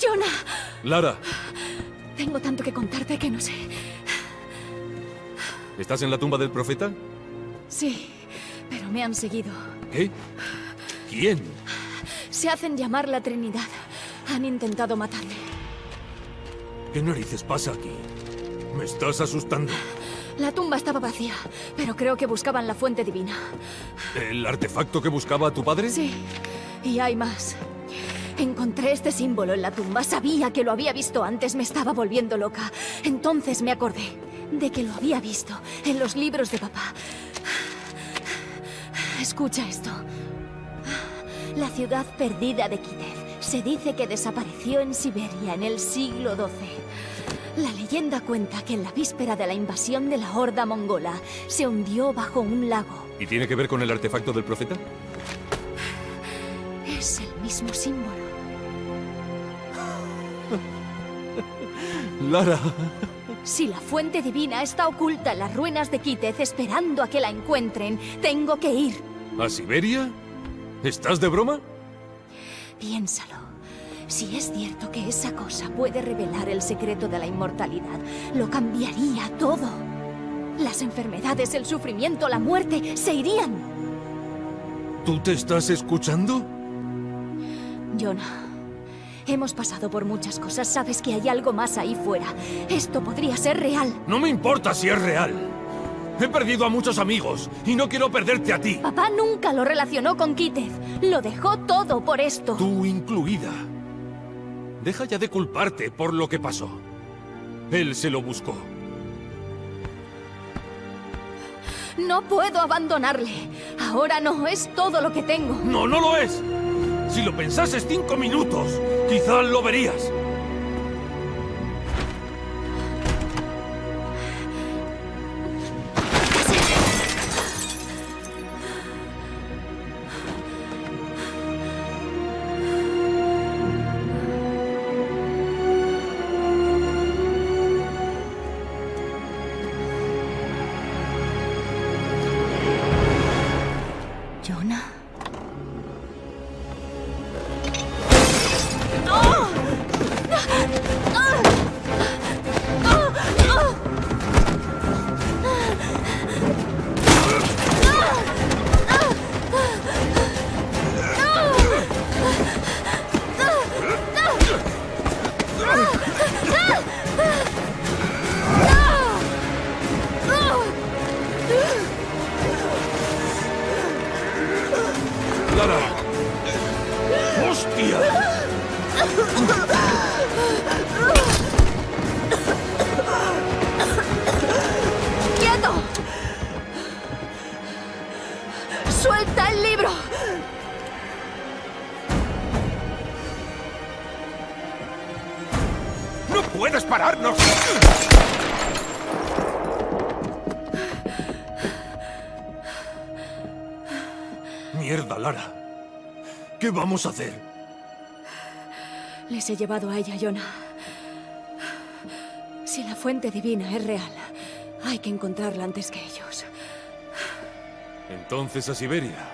Jonah, Lara, tengo tanto que contarte que no sé. ¿estás en la tumba del profeta? Sí, pero me han seguido. ¿Qué? ¿Quién? Se hacen llamar la Trinidad. Han intentado matarme. ¿Qué narices pasa aquí? Me estás asustando. La tumba estaba vacía, pero creo que buscaban la fuente divina. ¿El artefacto que buscaba a tu padre? Sí, y hay más. Encontré este símbolo en la tumba. Sabía que lo había visto antes. Me estaba volviendo loca. Entonces me acordé de que lo había visto en los libros de papá. Escucha esto. La ciudad perdida de Kitev se dice que desapareció en Siberia en el siglo XII. La leyenda cuenta que en la víspera de la invasión de la horda mongola se hundió bajo un lago. ¿Y tiene que ver con el artefacto del profeta? Es el mismo símbolo. Lara. Si la fuente divina está oculta en las ruinas de Kitez esperando a que la encuentren, tengo que ir. ¿A Siberia? ¿Estás de broma? Piénsalo. Si es cierto que esa cosa puede revelar el secreto de la inmortalidad, lo cambiaría todo. Las enfermedades, el sufrimiento, la muerte se irían. ¿Tú te estás escuchando? Jonah, hemos pasado por muchas cosas. Sabes que hay algo más ahí fuera. Esto podría ser real. No me importa si es real. He perdido a muchos amigos y no quiero perderte a ti. Papá nunca lo relacionó con Kitez. Lo dejó todo por esto. Tú incluida. Deja ya de culparte por lo que pasó. Él se lo buscó. No puedo abandonarle. Ahora no, es todo lo que tengo. No, no lo es. Si lo pensases cinco minutos, quizás lo verías. Puedes pararnos! Mierda, Lara. ¿Qué vamos a hacer? Les he llevado a ella, Jonah. Si la fuente divina es real, hay que encontrarla antes que ellos. Entonces a Siberia.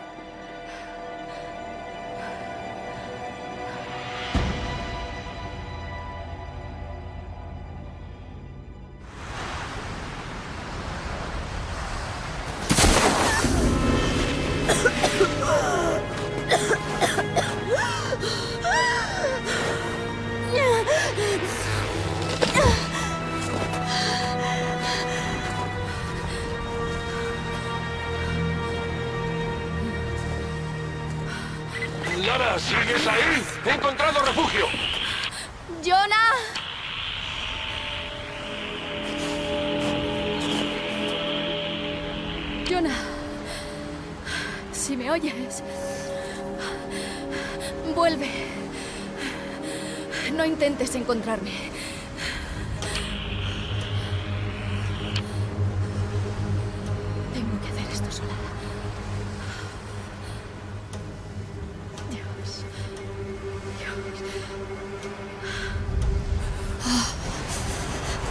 Me oyes, vuelve. No intentes encontrarme. Tengo que hacer esto sola. Dios.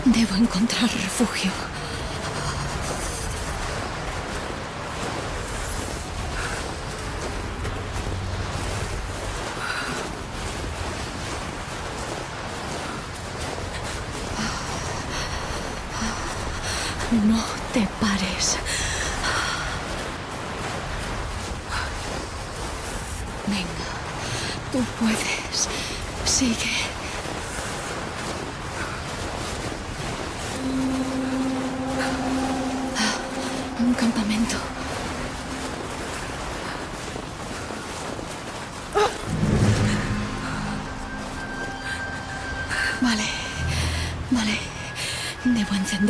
Debo encontrar refugio.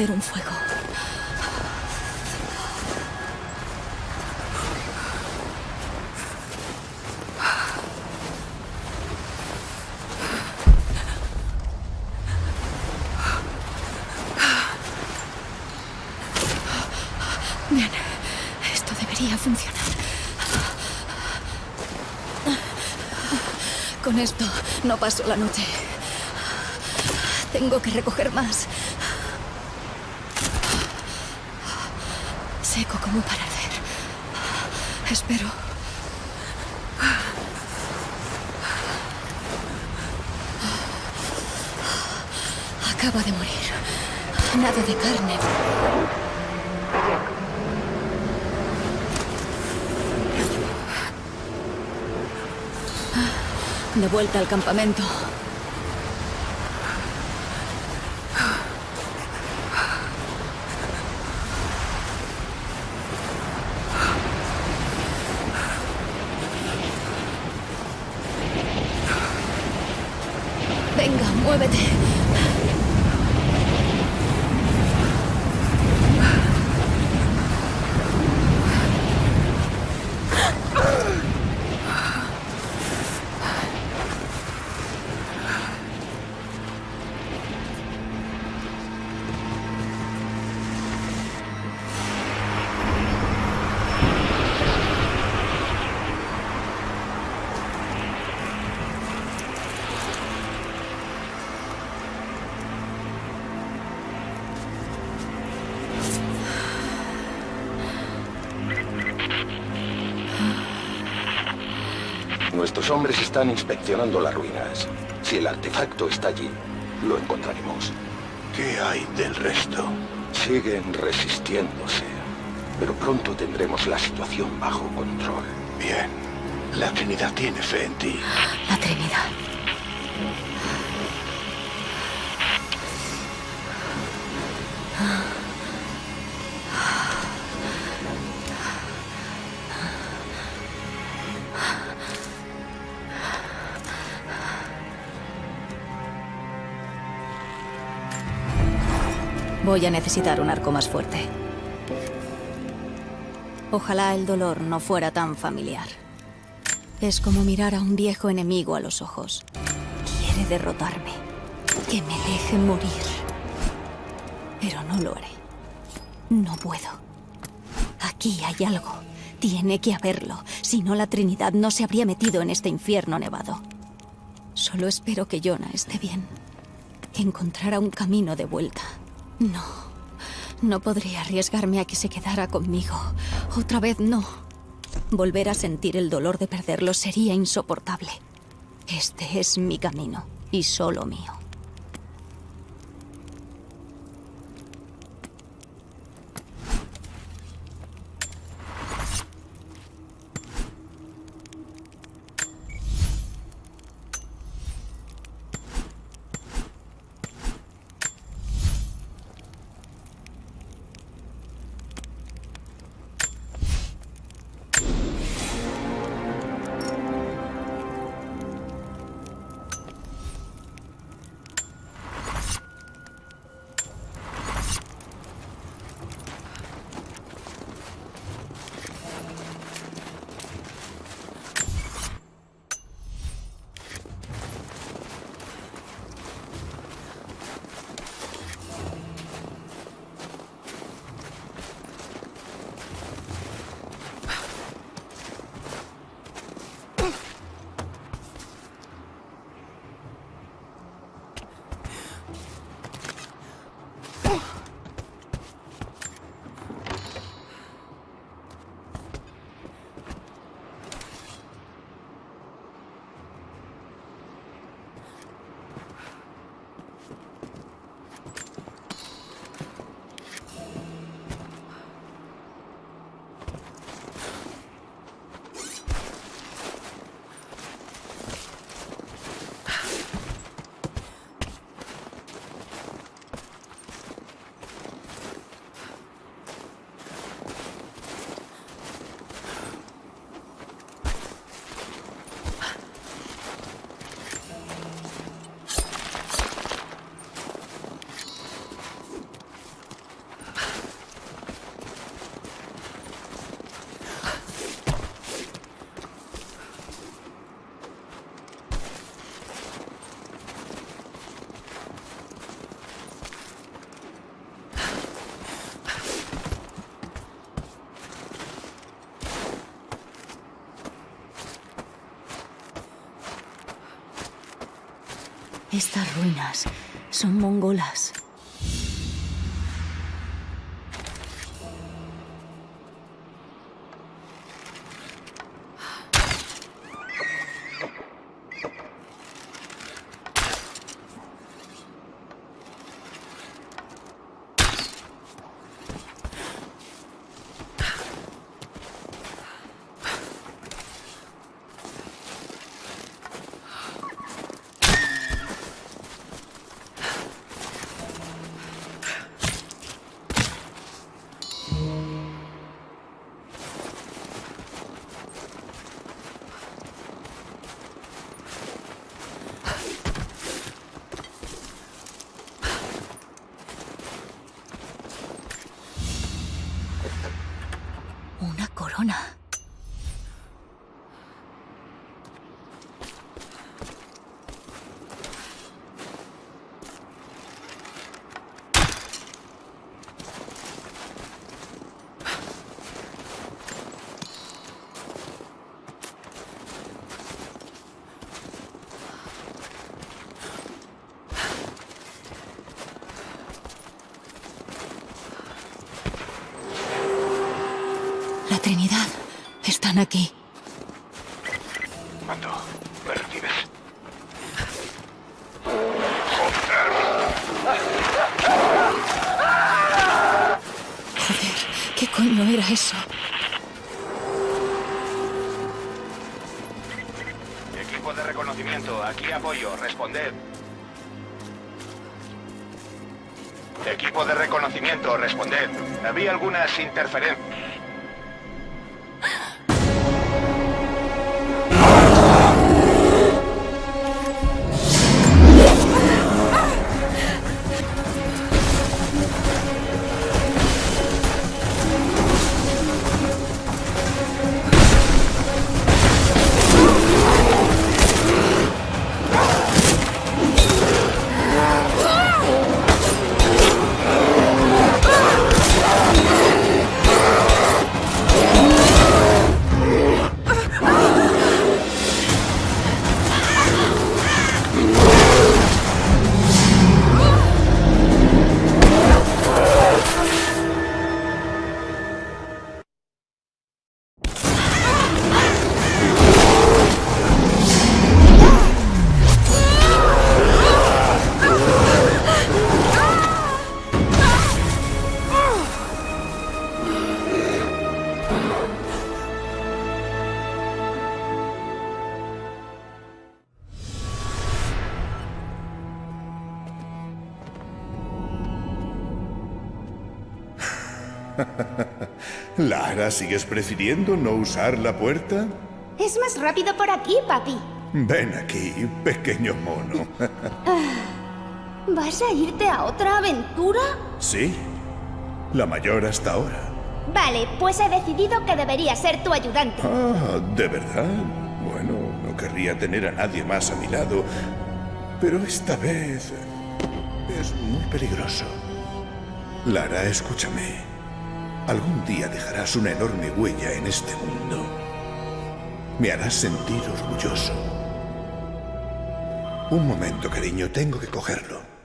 Un fuego. Esto debería funcionar. Con esto no paso la noche. Tengo que recoger más. Seco como para arder. Espero. Acaba de morir. Nada de carne. De vuelta al campamento. Nuestros hombres están inspeccionando las ruinas. Si el artefacto está allí, lo encontraremos. ¿Qué hay del resto? Siguen resistiéndose, pero pronto tendremos la situación bajo control. Bien. La Trinidad tiene fe en ti. La Trinidad. Voy a necesitar un arco más fuerte. Ojalá el dolor no fuera tan familiar. Es como mirar a un viejo enemigo a los ojos. Quiere derrotarme. Que me deje morir. Pero no lo haré. No puedo. Aquí hay algo. Tiene que haberlo. Si no, la Trinidad no se habría metido en este infierno nevado. Solo espero que Jonah esté bien. Que encontrara un camino de vuelta. No. No podría arriesgarme a que se quedara conmigo. Otra vez no. Volver a sentir el dolor de perderlo sería insoportable. Este es mi camino, y solo mío. Estas ruinas son mongolas. Una La Trinidad. Están aquí. Mando, ¿me recibes? Joder, ¿qué coño era eso? Equipo de reconocimiento, aquí apoyo, responded. Equipo de reconocimiento, responded. Había algunas interferencias. Lara, ¿sigues prefiriendo no usar la puerta? Es más rápido por aquí, papi. Ven aquí, pequeño mono. ¿Vas a irte a otra aventura? sí, la mayor hasta ahora. Vale, pues he decidido que debería ser tu ayudante. Ah, ¿de verdad? Bueno, no querría tener a nadie más a mi lado, pero esta vez es muy peligroso. Lara, escúchame. Algún día dejarás una enorme huella en este mundo. Me harás sentir orgulloso. Un momento, cariño, tengo que cogerlo.